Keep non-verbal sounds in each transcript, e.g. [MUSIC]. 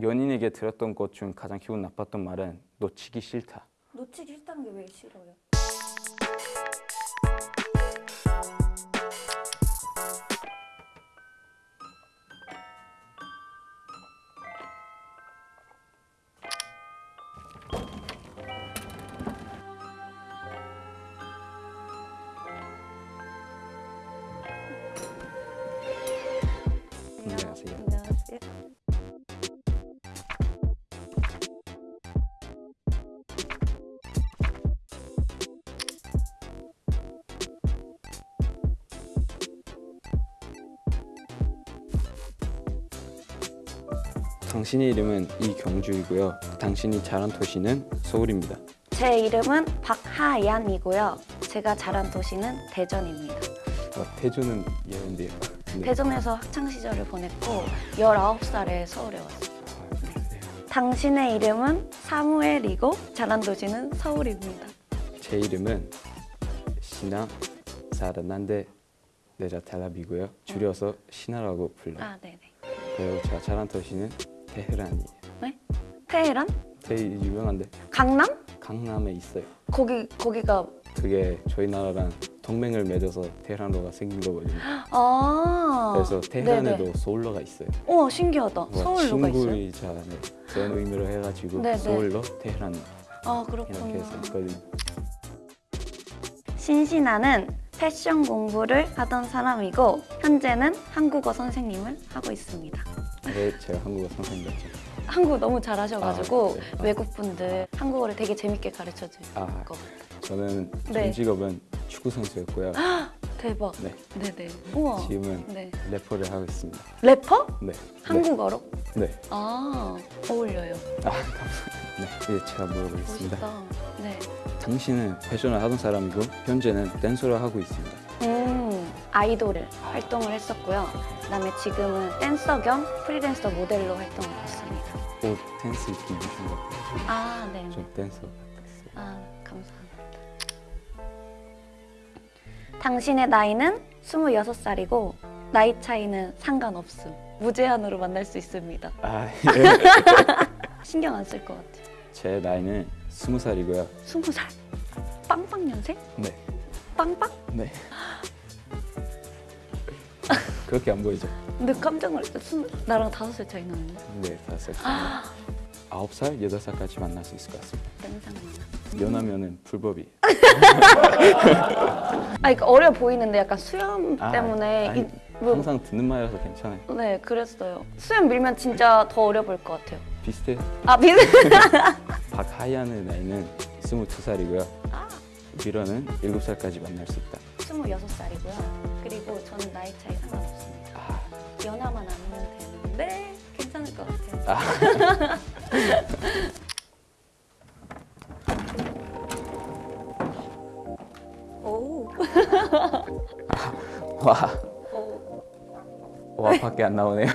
연인에게 들었던 것 중 가장 기분 나빴던 말은 놓치기 싫다. 놓치기 싫다는 게 왜 싫어요? 안녕하세요. 당신의 이름은 이경주이고요. 당신이 자란 도시는 서울입니다. 제 이름은 박하얀이고요. 제가 자란 도시는 대전입니다. 어, 태주는 예언데요. 네. 대전에서 학창 시절을 보냈고 19살에 서울에 왔어요. 아, 그래요. 당신의 이름은 사무엘이고 자란 도시는 서울입니다. 제 이름은 시나 사르난데 네자 텔라비고요. 줄여서 시나라고 불러요. 아, 네네. 그리고 제가 자란 도시는 테헤란이에요. 테헤란? 되게 유명한데 강남? 강남에 있어요. 거기 거기가 그게 저희 나라랑 동맹을 맺어서 테헤란로가 생긴 거거든요. 아 그래서 테헤란에도 네네. 서울로가 있어요. 우와 신기하다. 뭐 서울로가 있어요. 친구이자 네, 그런 의미로 해가지고 네네. 서울로 테헤란 아 이렇게 그렇구나. 해서 있거든요. 신신아는 패션 공부를 하던 사람이고 현재는 한국어 선생님을 하고 있습니다. 네, 제가 한국어 선생님 같죠. 한국어 너무 잘하셔가지고 아, 네. 아. 외국 분들 한국어를 되게 재밌게 가르쳐 줄것 아, 같아요. 저는 네. 전 직업은 축구 선수였고요. 대박. 네, 네네. 우와. 지금은 네. 래퍼를 하고 있습니다. 래퍼? 네, 한국어로? 네, 네. 아 어울려요. 아, 감사합니다. [LAUGHS] 네, 이제 제가 물어보겠습니다. 멋있다. 네. 당신은 패션을 하던 사람이고 현재는 댄서를 하고 있습니다. 음 아이돌을 활동을 했었고요. 그다음에 지금은 댄서 겸 프리랜서 모델로 활동을 했습니다. 옷 댄스 입으신 것 같아요. 아 네. 저 댄서 같았어요. 아, 감사합니다. 당신의 나이는 26살이고 나이 차이는 상관없음. 무제한으로 만날 수 있습니다. 아, 예. [LAUGHS] [LAUGHS] 신경 안 쓸 것 같아요. 제 나이는 스무 살이고요. 20살. 빵빵년생? 네, 빵빵? 네. 그렇게 안 보이죠? 근데 깜짝 놀랐어. 나랑 다섯 살 차이 나는데. 네, 다섯 살. 아홉 살, 여덟 살까지 만날 수 있을 것 같습니다. 냄새 많아. 연하면은 불법이. [LAUGHS] 아, 그러니까 어려 보이는데 약간 수염 아, 때문에 아니, 이, 뭐, 항상 듣는 말이라서 괜찮아요. 네, 그랬어요. 수염 밀면 진짜 더 어려 보일 것 같아요. 비슷해. 아, 미드. [LAUGHS] 박하얀의 나이는 스물두 살이고요. 아. 미러는 일곱 살까지 만날 수 있다. 26살이고요. 그리고 저는 나이 차이 상관없습니다. 아, 연하만 아니면 되는데 괜찮을 것 같아요. 아. [LAUGHS] 오. [LAUGHS] 와, 오. 와 밖에 안 나오네요.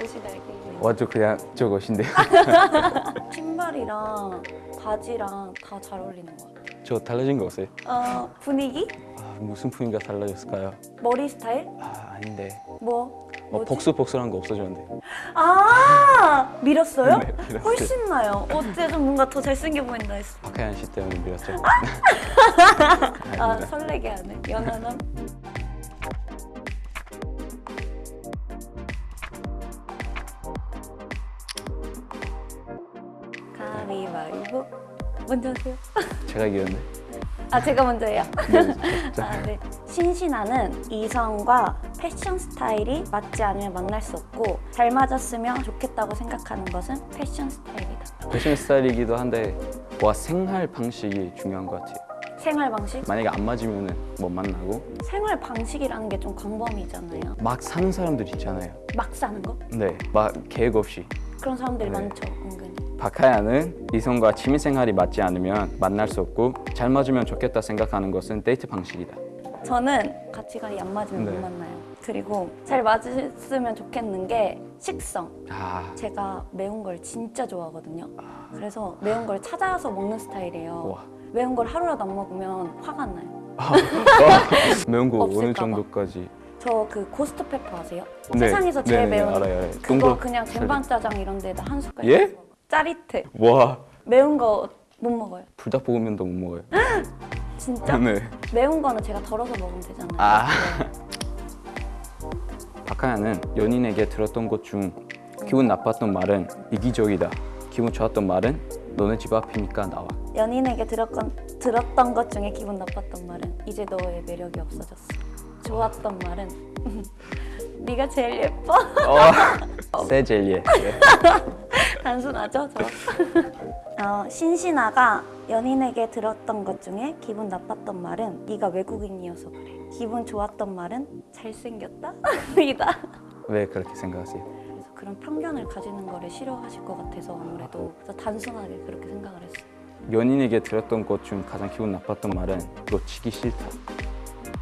옷이 날개. 와저 그냥 저 것인데요. [LAUGHS] 신발이랑 바지랑 다 잘 어울리는 것 같아요. 저 달라진 거 없어요? 어, 분위기? 아, 무슨 풍미가 달라졌을까요? 머리 스타일? 아, 아닌데. 뭐? 어, 뭐지? 복수복수한 거 없어졌는데. 아 밀었어요? 네, 밀었어요. 훨씬 나요. 어째 좀 뭔가 더 잘생겨 보인다 했어. 박하얀 씨 때문에 밀었죠. 아 [LAUGHS] 아닙니다. 설레게 하네. 연하남. 먼저 하세요. 제가 이겼는데. 아 제가 먼저 해요. 네, [LAUGHS] 자, 아, 네. 신신아는 이성과 패션 스타일이 맞지 않으면 만날 수 없고 잘 맞았으면 좋겠다고 생각하는 것은 패션 스타일이다. 패션 스타일이기도 한데 와 생활 방식이 중요한 것 같아요. 생활 방식? 만약에 안 맞으면은 못 만나고 생활 방식이라는 게 좀 광범위잖아요. 막 사는 사람들 있잖아요. 막 사는 거? 네, 막 계획 없이. 그런 사람들이 네. 많죠, 은근히. 박하야는 이성과 취미 생활이 맞지 않으면 만날 수 없고 잘 맞으면 좋겠다 생각하는 것은 데이트 방식이다. 저는 가치관이 안 맞으면 네. 못 만나요. 그리고 잘 맞으면 좋겠는 게 식성. 아, 제가 매운 걸 진짜 좋아하거든요. 그래서 매운 걸 찾아서 먹는 스타일이에요. 와. 매운 걸 하루라도 안 먹으면 화가 나요. 매운 거 어느. 정도까지? 저그 고스트 페퍼 아세요? 네. 세상에서 제일 네, 네, 매운 알아요, 알아요. 그거 동거 그냥 쟁반짜장 이런 데다 한 숟갈 예? 짜릿해. 와 매운 거 못 먹어요. 불닭볶음면도 못 먹어요. [GASPS] 진짜? 네. 매운 거는 제가 덜어서 먹으면 되잖아요. 아. [LAUGHS] 네. 박하야는 연인에게 들었던 것 중 기분 나빴던 말은 이기적이다. 기분 좋았던 말은 너네 집 앞이니까 나와. 연인에게 들었건, 들었던 것 중에 기분 나빴던 말은 이제 너의 매력이 없어졌어. 좋았던 말은 [LAUGHS] 네가 제일 예뻐. 어, [LAUGHS] 세 젤리에. 네. 단순하죠, 저? [LAUGHS] 어, 신신아가 연인에게 들었던 것 중에 기분 나빴던 말은 네가 외국인이어서 그래. 기분 좋았던 말은 잘생겼다? 이다. 왜 그렇게 생각하세요? 그래서 그런 편견을 가지는 거를 싫어하실 것 같아서 아무래도 그래서 단순하게 그렇게 생각을 했어요. 연인에게 들었던 것 중 가장 기분 나빴던 말은 놓치기 싫다.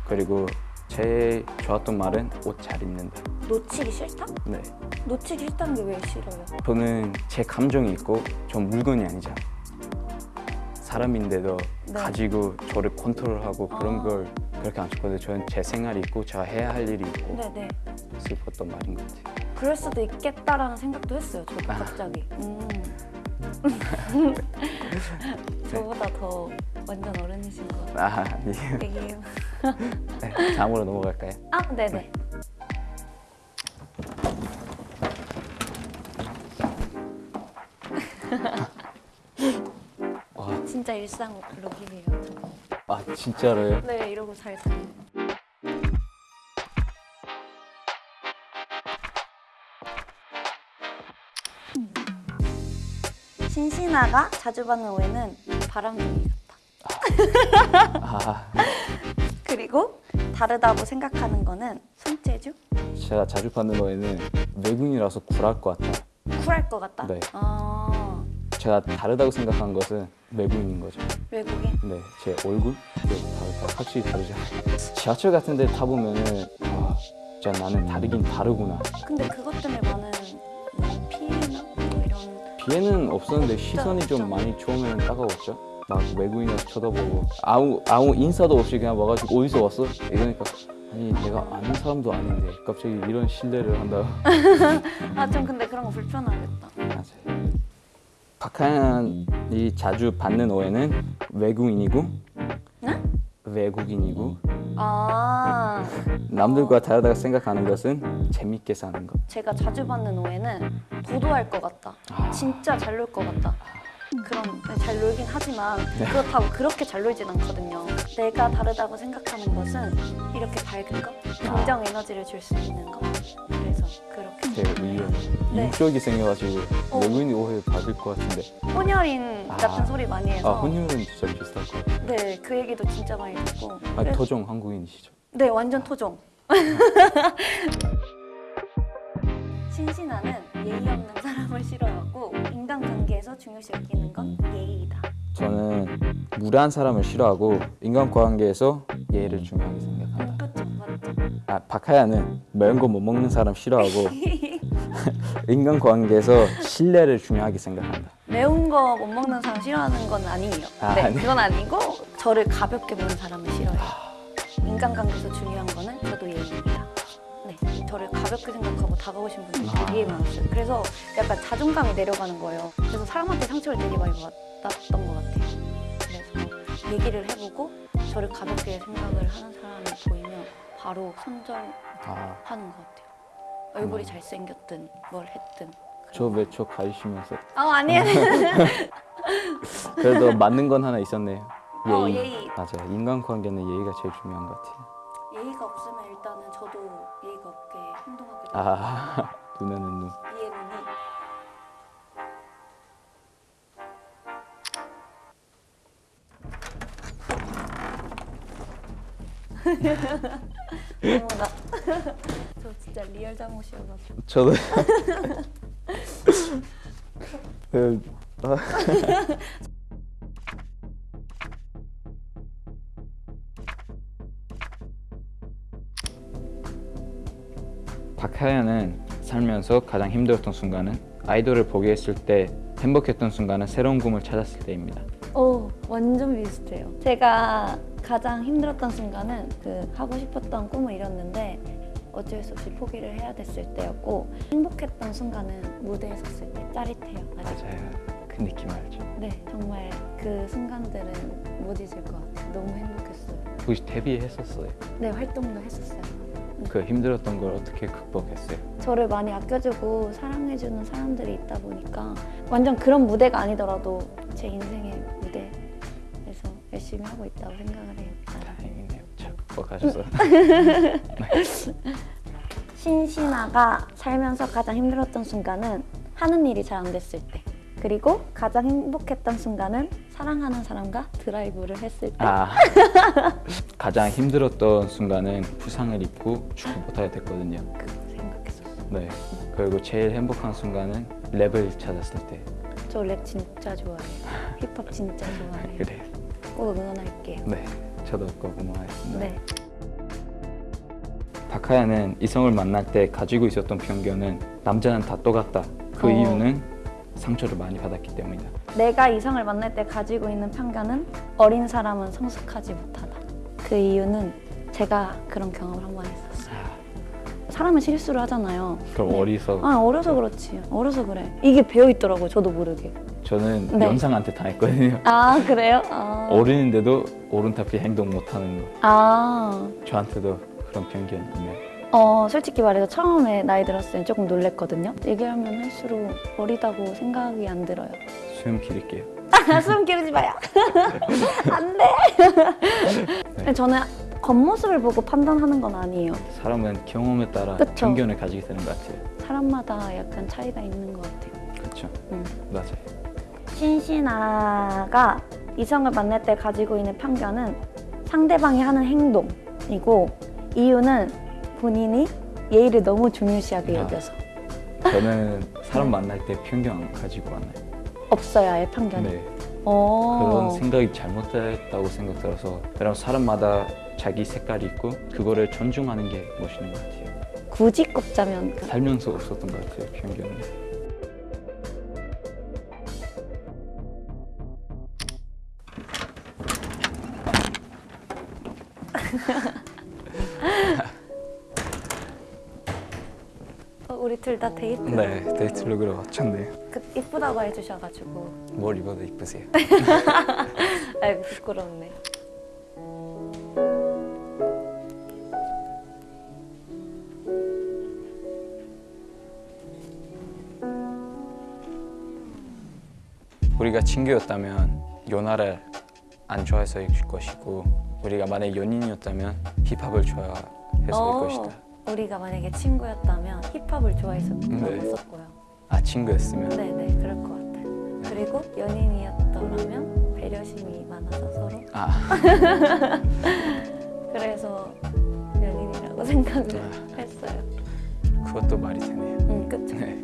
그리고 제일 좋았던 말은 옷 잘 입는다. 놓치기 싫다? 네. 놓치기 싫다는 게 왜 싫어요? 저는 제 감정이 있고 전 물건이 아니잖아. 사람인데도 네. 가지고 저를 컨트롤하고 그런 아. 걸 그렇게 안 좋거든요. 저는 제 생활이 있고 제가 해야 할 일이 있고 네네. 슬펐던 말인 것 같아요. 그럴 수도 있겠다라는 생각도 했어요. 저도 갑자기. 음. [LAUGHS] 저보다 더 완전 어른이신 것 같아요. 아, 아니에요. 네, 다음으로 넘어갈까요? 아, 네네. 와, 진짜 일상 룩이에요. 저는. 아 진짜로요? 네, 이러고 잘 다녀요. 신신아가 자주 받는 오해는 바람둥이 같다. 아, [LAUGHS] 그리고 다르다고 생각하는 거는 손재주? 제가 자주 받는 거에는 외국인이라서 굴할 것 같아요. 쿨할 것 같다. 네. 아, 제가 다르다고 생각한 것은 외국인인 거죠. 외국인? 네, 제 얼굴 네, 다르다. 확실히 다르잖아요. 지하철 같은 데 타보면 은 아, 진짜 나는 다르긴 다르구나. 근데 그것 때문에 많은 뭐 피해나 뭐 이런 비에는 없었는데 시선이 좀 많이 처음에는 따가웠죠. 막 외국인을 쳐다보고 아무 아무 인사도 없이 그냥 와가지고 어디서 왔어? 이러니까 아니 내가 아는 사람도 아닌데 갑자기 이런 신뢰를 한다. [LAUGHS] 아 좀 근데 그런 거 불편하겠다. 박하연이 자주 받는 오해는 외국인이고 네? 외국인이고 아 남들과 다르다고 생각하는 것은 재밌게 사는 것. 제가 자주 받는 오해는 도도할 것 같다. 아. 진짜 잘 놀 것 같다. 그런 네, 잘 놀긴 하지만 그렇다고 그렇게 잘 놀진 않거든요. 내가 다르다고 생각하는 것은 이렇게 밝은 것, 긍정 에너지를 줄 수 있는 것. 그래서 그렇 게 되게 의외. 네. 인격이 생겨가지고 어. 외국인이 오해 받을 것 같은데. 혼혈인 아. 같은 소리 많이 해서 아 혼혈은 진짜 비슷할 것 같아요. 네, 그 얘기도 진짜 많이 듣고. 아 그래서- 토종 한국인이시죠? 네, 완전 토종. [LAUGHS] 신신아는 예의 없는 사람을 싫어하고 인간관계에서 중요시 여기는 건 예의이다. 저는 무례한 사람을 싫어하고 인간관계에서 예의를 중요하게 생각한다. 아 박하야는 매운 거 못 먹는 사람 싫어하고 [LAUGHS] 인간관계에서 신뢰를 중요하게 생각한다. 매운 거 못 먹는 사람 싫어하는 건 아니에요. 아, 네, 아니. 그건 아니고 저를 가볍게 보는 사람을 싫어해요. 인간관계에서 중요한 거는 저도 예의입니다. 네, 저를 가볍게 생각하고 다가오신 분들이 아. 되게 많았어요. 그래서 약간 자존감이 내려가는 거예요. 그래서 사람한테 상처를 되게 많이 받았던 것 같아요. 그래서 얘기를 해보고 저를 가볍게 생각을 하는 사람이 보이면 바로 손절하는 아, 것 같아요. 얼굴이 잘생겼든 뭘 했든. 저왜저 가리시면서 아 아니에요. [LAUGHS] 그래도 맞는 건 하나 있었네요. 예의. 어, 예의. 맞아요. 인간관계는 예의가 제일 중요한 것 같아요. 예의가 없으면 일단은 저도 예의가 없게 행동하게 돼요. 아 [LAUGHS] 눈에는 눈. 이해 눈이. [LAUGHS] 어머나. [LAUGHS] 저 진짜 real 잘못이어가지고. 저도. 그, 아. 박하연은 살면서 가장 힘들었던 순간은 아이돌을 포기했을 때 행복했던 순간은 새로운 꿈을 찾았을 때입니다. 오, 완전 비슷해요. 제가 가장 힘들었던 순간은 그 하고 싶었던 꿈을 이뤘는데 어쩔 수 없이 포기를 해야 됐을 때였고 행복했던 순간은 무대에 섰을 때 짜릿해요. 아직. 맞아요. 그 느낌 알죠? 네, 정말 그 순간들은 못 잊을 것 같아요. 너무 행복했어요. 혹시 데뷔했었어요? 네, 활동도 했었어요. 그 힘들었던 걸 어떻게 극복했어요? 저를 많이 아껴주고 사랑해주는 사람들이 있다 보니까 완전 그런 무대가 아니더라도 제 무대에서 열심히 하고 있다고 생각을 해요. 다행이네요. 잘 극복하셔서. [LAUGHS] 신신아가 살면서 가장 힘들었던 순간은 하는 일이 잘 안 됐을 때 그리고 가장 행복했던 순간은 사랑하는 사람과 드라이브를 했을 때 아 [LAUGHS] 가장 힘들었던 순간은 부상을 입고 축구 못하게 됐거든요. 그거 생각했었어요. 네. 그리고 제일 행복한 순간은 랩을 찾았을 때. 저 랩 진짜 좋아해요. 힙합 진짜 좋아해요. [LAUGHS] 그래. 꼭 응원할게요. 네. 저도 꼭 응원하겠습니다. 네. 박하야는 이성을 만날 때 가지고 있었던 편견은 남자는 다 똑같다. 그 어. 이유는 상처를 많이 받았기 때문이다. 내가 이성을 만날 때 가지고 있는 편견은 어린 사람은 성숙하지 못하다. 그 이유는 제가 그런 경험을 한 번 했었어요. 사람은 실수를 하잖아요. 그럼 네. 어리서 아 어려서 그렇지. 어려서 그래. 이게 배어 있더라고요. 저도 모르게. 저는 네. 영상한테 당했거든요. 아 그래요? 아. 어른인데도 오른타피 행동 못하는 거. 아. 저한테도 그런 편견 있네요. 어 솔직히 말해서 처음에 나이 들었을 때 조금 놀랬거든요. 얘기하면 할수록 어리다고 생각이 안 들어요. 수염 기를게요. [LAUGHS] 숨 기르지 마요. [LAUGHS] 안 돼. 근데 [LAUGHS] 저는 겉모습을 보고 판단하는 건 아니에요. 사람은 경험에 따라 그쵸. 편견을 가지게 되는 것 같아요. 사람마다 약간 차이가 있는 것 같아요. 그렇죠. 음. 맞아요. 신신아가 이성을 만날 때 가지고 있는 편견은 상대방이 하는 행동이고 이유는 본인이 예의를 너무 중요시하게 아. 여겨서 저는 [LAUGHS] 네. 사람 만날 때 편견 안 가지고 만나요. 없어요 아예 편견이. 네. 어. 그런 생각이 잘못됐다고 생각 들어서 여러분 사람마다 자기 색깔이 있고 그거를 존중하는 게 멋있는 것 같아요. 굳이 꼽자면 그- 살면서 없었던 것 같아요 편견은. 어, 우리 둘다 데이트 네 데이트 룩으로 왔쳤네요. 그, 이쁘다고 해주셔가지고 뭘 입어도 이쁘세요. [LAUGHS] 아이고 부끄럽네. 우리가 친구였다면 연하를 안 좋아해서일 것이고 우리가 만약 연인이었다면 힙합을 좋아해서일 어, 것이다. 우리가 만약에 친구였다면 힙합을 네. 거고요. 아 친구였으면 네네 그럴 것 같아요. 그리고 연인이었더라면 배려심이 많아서 서로 아 [LAUGHS] 그래서 연인이라고 [LAUGHS] 생각을 아. 했어요. 그것도 말이 되네요. 음 그쵸. 네.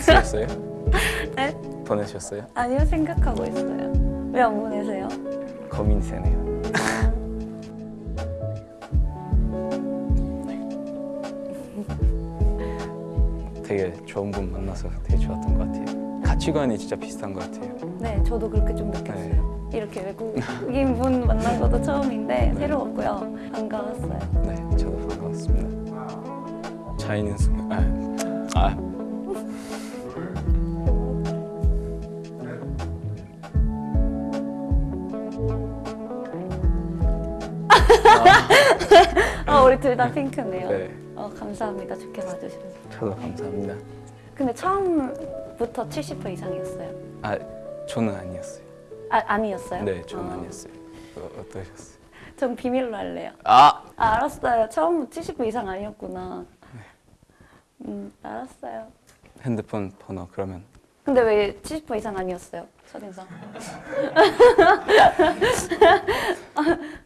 쓰셨어요? [LAUGHS] 네? 보내셨어요? 아니요 생각하고 있어요. 왜 안 보내세요? 고민이 되네요. [LAUGHS] 되게 좋은 분 만나서 되게 좋았던 것 같아요. 가치관이 진짜 비슷한 것 같아요. 네 저도 그렇게 좀 느꼈어요. 이렇게 외국인 [LAUGHS] 분 만난 것도 처음인데 새로웠고요. 반가웠어요. 네, 저도 반가웠습니다. 차이는 순간 아, 아 아 우리 둘 다 핑크네요. 네, 어 감사합니다. 좋게 봐주셔서. 저도 감사합니다. 근데 처음부터 70% 이상이었어요. 아, 저는 아니었어요. 아 아니었어요? 네, 저는 어. 아니었어요. 어, 어떠셨어요? 전 비밀로 할래요. 아, 아, 알았어요. 처음부터 70% 이상 아니었구나. 음 알았어요. 핸드폰 번호 그러면 근데 왜 70% 이상 아니었어요? 첫인상. [LAUGHS] [LAUGHS]